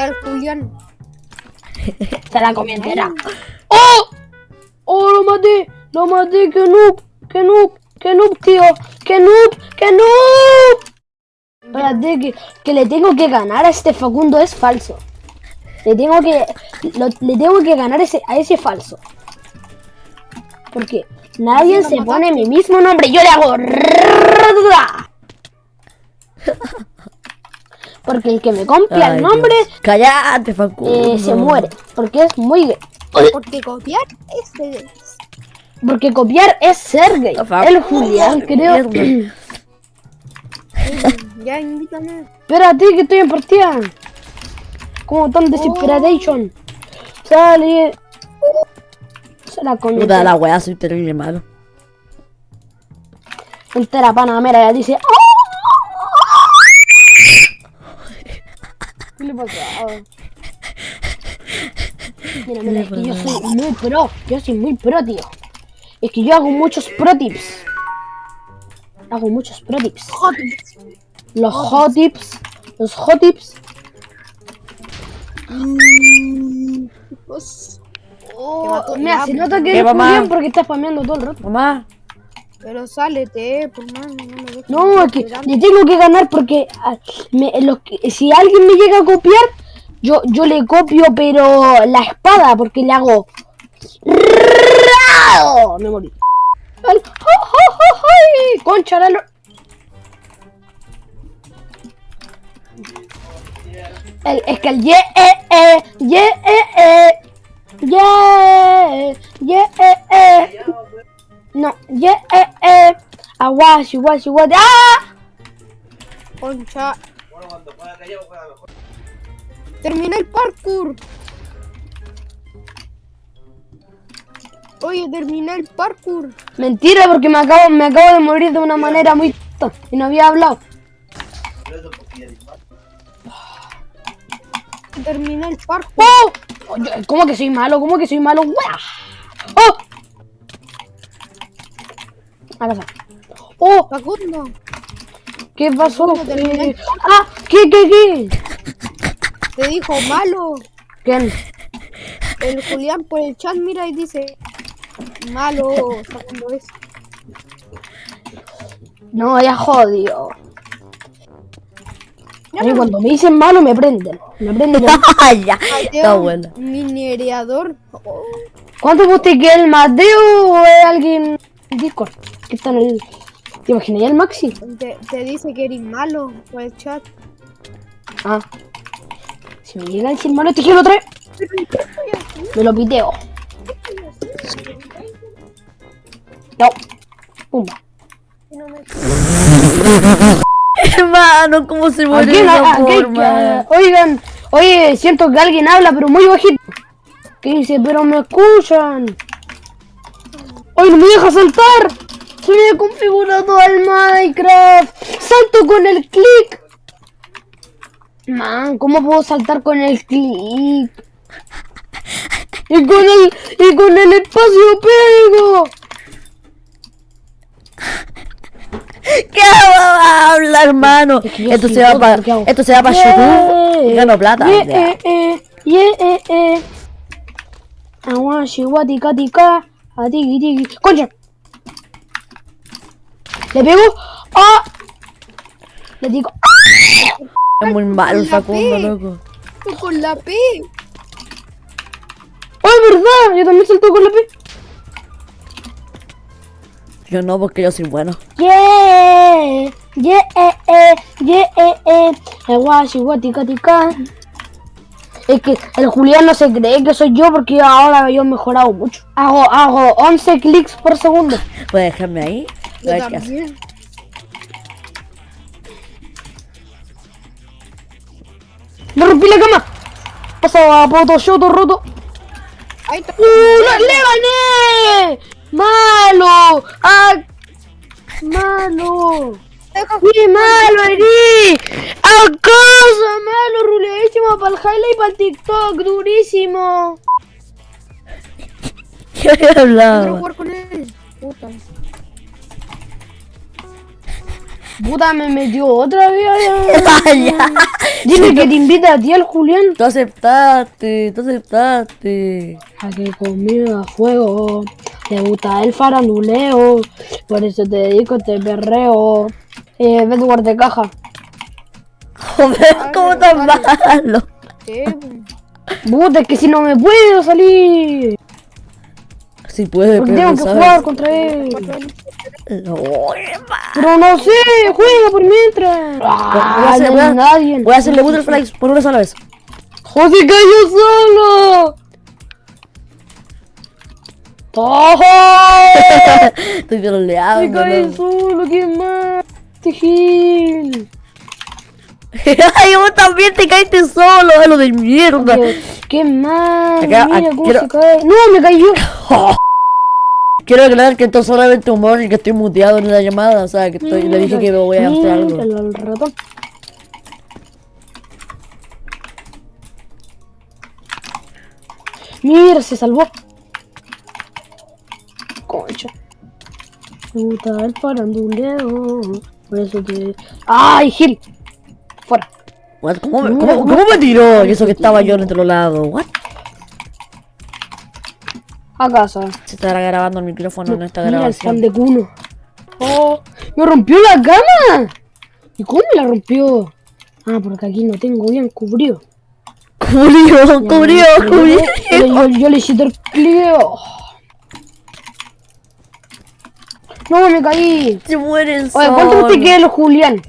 al Julián. Se la comí entera. ¡Oh! ¡Oh, lo maté! ¡Lo maté! ¡Qué noob! ¡Qué noob! ¡Qué noob, tío! ¡Qué noob! ¡Qué noob! Espérate, que, que le tengo que ganar a este Facundo es falso. Le tengo que... lo- le tengo que ganar ese, a ese falso. Porque nadie se pone mi mismo nombre. Yo le hago... Porque el que me copia Ay, el nombre Dios. Cállate, Facundo. eh, se muere. Porque es muy gay. Porque copiar este Porque copiar es ser gay. Facundo, El Julián, creo. Ya invítame. Espérate que estoy en partida. Como tan desesperation. Sale. Se la comió. Puta la weá, soy terrible malo. Entera panamera ya dice. "Oh". ¿Qué le pasa? Mira, mira, es que yo soy muy pro. Yo soy muy pro, tío. Es que yo hago muchos pro tips. Hago muchos pro tips. Los hot tips. Los hot tips. Pues, Te oh. Mira, se nota que ¿Qué, eres mamá? Julián porque estás spameando todo el rato. Mamá. Pero sálete, por más, no me No, es que le tengo que ganar porque ah, me- los que- si alguien me llega a copiar, yo, yo le copio, pero la espada, porque le hago. ¡Rao! Me morí. Al- ¡Oh, oh, oh! Concha la lo- El, es que el ye, eh, eh, ye, eh, eh, ye, ye, eh, eh. No, ye, eh, eh. Aguashi, guashi, guashi. ¡Ah! Concha. Terminé el parkour. Oye, terminé el parkour. Mentira, porque me acabo, me acabo de morir de una manera muy tonta y no había hablado. Terminé el parkour. ¡Oh! ¿Cómo que soy malo? ¿Cómo que soy malo? ¡Oh! Está. ¡Oh! Facundo. ¿Qué pasó? ¡Ah! ¿Qué, qué, qué? Te dijo malo. ¿Quién? El Julián por el chat mira y dice malo. Facundo es. No, ya jodió. A mí cuando me dicen malo me prenden. Me prenden. ya. Está buena. Minereador. Oh, ¿Cuánto guste que el Mateo o es alguien en Discord? Que está en el... ¿Te imaginas el Maxi? te, te dice que eres malo por el chat. Ah. Si me llega a decir malo, te quiero traer. Me lo piteo. No. Pumba. Hermano, ¿cómo se ¿A muere de esa ¿A- a qué- forma? Oigan, oye, siento que alguien habla, pero muy bajito. Que dice, pero me escuchan. ¡Oye, no me deja saltar! Ha configurado al Minecraft. ¡Salto con el clic! Man, ¿cómo puedo saltar con el clic? Y con el, y con el espacio pego. ¿Qué habla, hermano? Esto soy se va para esto se va para YouTube y gano plata. Yeah, Ya. eh, eh, yeah, eh, eh. Aguashi, guati, cati, ca. A tiki, tiki. ¡Concha! ¿Le pego? ¡Ah! Le digo. ¡ah! Es muy malo el Facundo, loco. Con la P. ¡Oh, es verdad! Yo también salto con la P. Yo no, porque yo soy bueno. Yeah, yeah, yeah, cati, ca. Es que el Julián no se cree que soy yo porque ahora yo he mejorado mucho. Hago, hago 11 clics por segundo. ¿Puedes dejarme ahí? Yo A ver qué también. ¡Me rompí la cama! Pasa a Photoshop roto. Ahí está. ¡Uh! ¡Le, le gané! ¡Malo! ¡Ah! ¡Malo! ¡Qué malo eres! ¡Acaso! ¡Malo! Ruleísimo para el highlight y para el TikTok. ¡Durísimo! ¿Qué Quiero hablado? jugar con él. Puta. Puta, me metió otra vez. Ah, ya. Dime que te invita a ti el Julián. Tú aceptaste, tú aceptaste. A que conmigo a fuego. Te gusta el faranduleo. Por eso te dedico a este perreo. Eh, ve tu guardacaja. Joder, ¿cómo tan malo? Sí, Puta, es que si no me puedo salir. Si puede, Porque pero tengo que jugar contra él. No, Pero no sé, juega por mientras. voy a Ah, hacer- voy a- nadie. Voy a hacerle butterflies por una sola vez. ¡José cayó solo! ¡Oh! Estoy ¡Se troleando. cae ¿no? solo! ¿Quién más? Este Gil. Ay, vos también te caíste solo, a lo de mierda. ¿Qué, más? Acá, Mira aquí, cómo quiero- se cae. ¡No, me cayó! Quiero aclarar que esto es solamente humor y que estoy muteado en la llamada. O sea, que estoy, le dije que me voy a mostrar algo. Mira, se salvó. Concha. Puta, el faranduleo. Por eso te. ¡Ay, Gil! Fuera. What? ¿Cómo, me, cómo, cómo me tiró? Y eso que estaba yo en otro lado. What? A casa. Se estará grabando el micrófono en esta Mira el de cuno. ¡Oh! ¡Me rompió la cama! ¿Y cómo me la rompió? Ah, porque aquí no tengo bien cubrido. Cubrió, cubrió, cubrió. Yo, le hiciste el clio. No, me caí. Se mueren Oye, ¿cuánto te queda el Julián?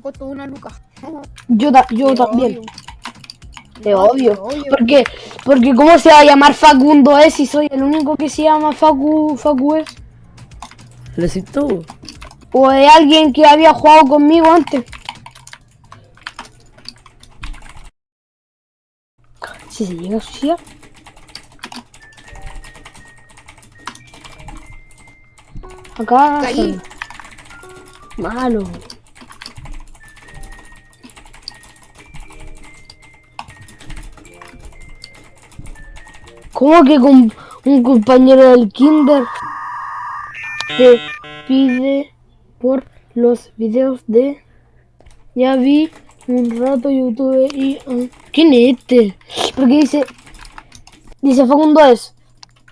costó una luca. Yo, ta- yo también. Te odio. Porque, porque ¿cómo se va a llamar Facundo es si soy el único que se llama Facu, Facu es? Le decís tú. O de alguien que había jugado conmigo antes. Si se llega a suicidar. Acá. Malo. ¿Cómo que con un compañero del kinder te pide por los videos de ya vi un rato YouTube y ah, ¿quién es este? Porque dice dice Facundo es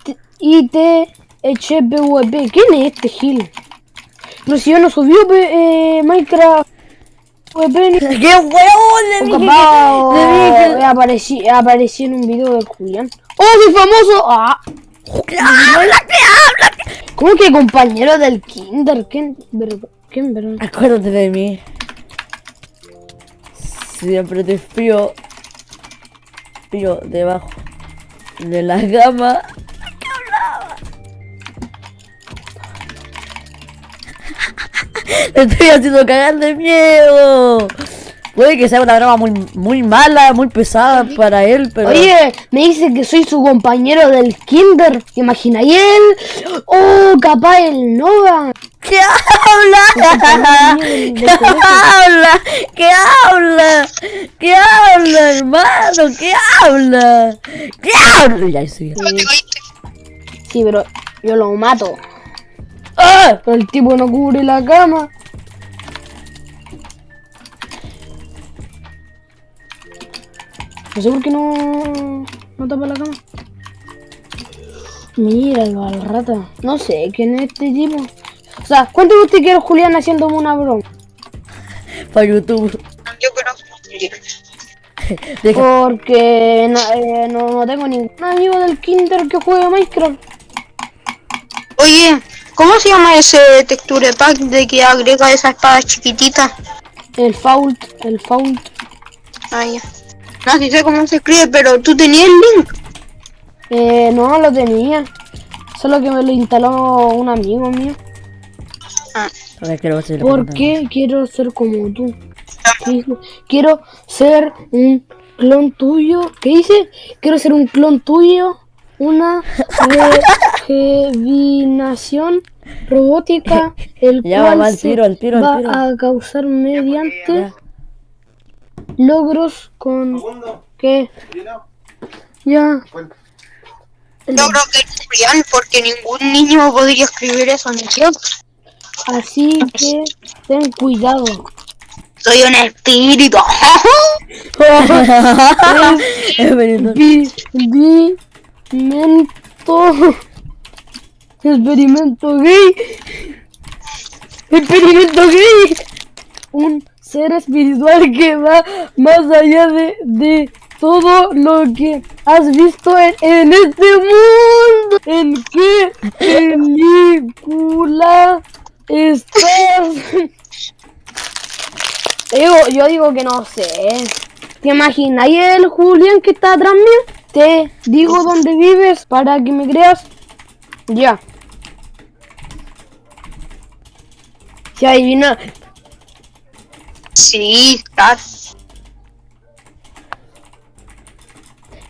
T- IT HPVP ¿quién es este Gil? Pero si yo no subió eh, Minecraft ¡Qué huevón! Le o dije capaz, o- que... Le dije aparecí, aparecí en un video de Julián. ¡Oh, soy famoso! ¡Ah! que... ¡Que habla, que habla! ¿Cómo que compañero del kinder? ¿Quién? ¿Quién? Acuérdate de mí. Siempre te espío. Espío debajo de la gama. Le estoy haciendo cagar de miedo. Puede que sea una broma muy, muy mala, muy pesada para él, pero. Oye, me dice que soy su compañero del kinder. ¿Te imaginas? Y él. ¡Oh, capaz el Nova! ¿Qué habla? ¿Qué habla? ¿Qué habla? ¿Qué habla, hermano? ¿Qué habla? ¿Qué habla? Ya sí. Sí, pero yo lo mato. ¡Ah! Pero el tipo no cubre la cama. No sé por qué no, no tapa la cama. Míralo al rata. No sé quién es este tipo. O sea, ¿cuánto usted quiere Julián haciéndome una broma? Para YouTube. Yo creo. Deja. Porque no, eh, no, no tengo ningún amigo del Kinder que juegue Minecraft. Oye, ¿cómo se llama ese texture pack de que agrega esa espada chiquitita? El Fault, el Fault. Ah, ya. No sí sé cómo se escribe, pero tú tenías el link. Eh, no lo tenía. Solo que me lo instaló un amigo mío. Ah, A ver, quiero le ¿Por qué quiero ser como tú? Quiero ser un clon tuyo. ¿Qué dice? Quiero ser un clon tuyo. Una revinación robótica, el Ya, cual va, tiro, al tiro, va tiro. a causar mediante Ya. logros con que ya creo que es real porque ningún niño podría escribir eso, ¿no es cierto? Así que ten cuidado. Soy un espíritu. Experimento. Experimento gay. Experimento gay. Un ser espiritual que va más allá de, de todo lo que has visto en, en este mundo. ¿En qué película estás? Digo, yo digo que no sé. ¿Te imaginas? ¿Y el Julián que está atrás mío? Te digo dónde vives para que me creas. Ya. Se adivina. Sí, claro.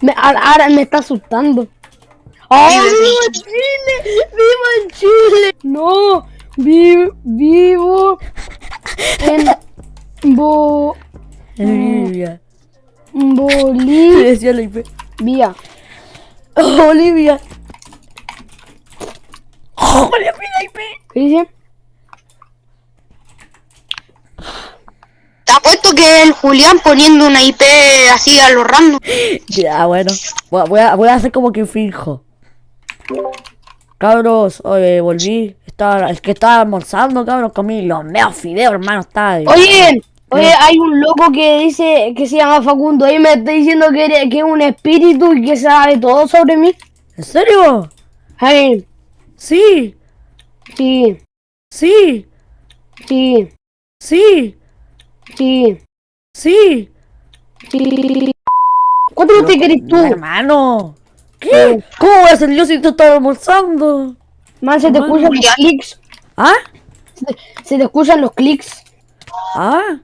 Me, ahora, ahora me está asustando. ¡Oh, vivo en Chile! ¡Vivo en Chile! No, vi- vivo en Bo, Olivia. Bolivia. Oh, Olivia. Olivia la IP. ¿Qué dice? Te apuesto que el Julián poniendo una IP así a lo random. Ya, bueno. Voy a, voy a, voy a hacer como que finjo. Cabros, oye, volví. Estaba, es que estaba almorzando, cabros. Comí los meos fideos, hermano. Estaba. Oye, oye, hay un loco que dice que se llama Facundo. Ahí me está diciendo que, eres- que es un espíritu y que sabe todo sobre mí. ¿En serio? Ay, Sí, sí, sí, sí, sí, sí, sí. sí. ¿Cuánto te querés tú? Hermano. ¿Qué? ¿Cómo voy a hacer yo si tú estás almorzando? Man, se te escuchan los clics. ¿Ah? Se te, se te escuchan los clics. ¿Ah?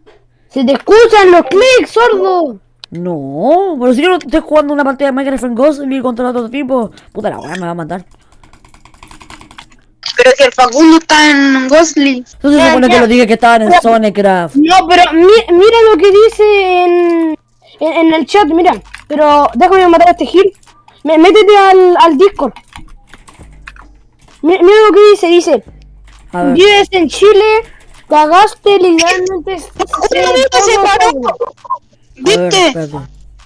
Se te escuchan los clics, sordo. No, pero si yo no estoy jugando una partida de Minecraft en Ghost y contra otro tipo, puta la weá me va a matar. Pero si el Facundo está en Ghostly. Entonces se supone ya. que lo dije que estaban en Zonecraft. No, pero mi- mira lo que dice en, en, en el chat, mira. Pero déjame matar a este Gil. Me- Métete al, al Discord. Mi- Mira, lo que dice, dice. A ver. Vives en Chile, cagaste literalmente. Julián se paró. ¿Viste?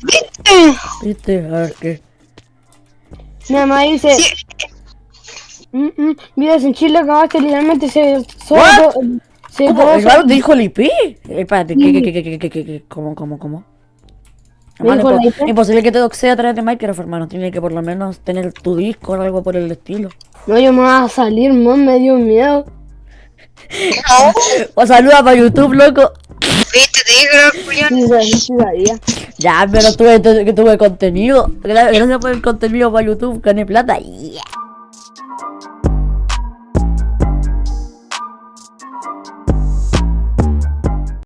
¿Viste? ¿Viste? A ver qué. Mi mamá dice. Sí. "Mm, mm, vives en Chile, cagaste literalmente. Se. Solo, se ¿Cómo? todo- ¿Claro te dijo el IP? Eh, Espérate, ¿qué, qué, qué, qué, qué, qué? ¿Cómo, cómo, cómo? ¿Me Hermano, dijo la impo- IP? imposible que te doxee a través de Minecraft, hermano. Tiene que por lo menos tener tu disco o algo por el estilo. No, yo me voy a salir, man, me dio miedo. O saluda para YouTube, loco. ¿Viste? Te Julián. Sí, sí, sí. Ya, pero tuve, tu- que tuve contenido. Gra- Gracias por el contenido para YouTube, gané plata. Yeah.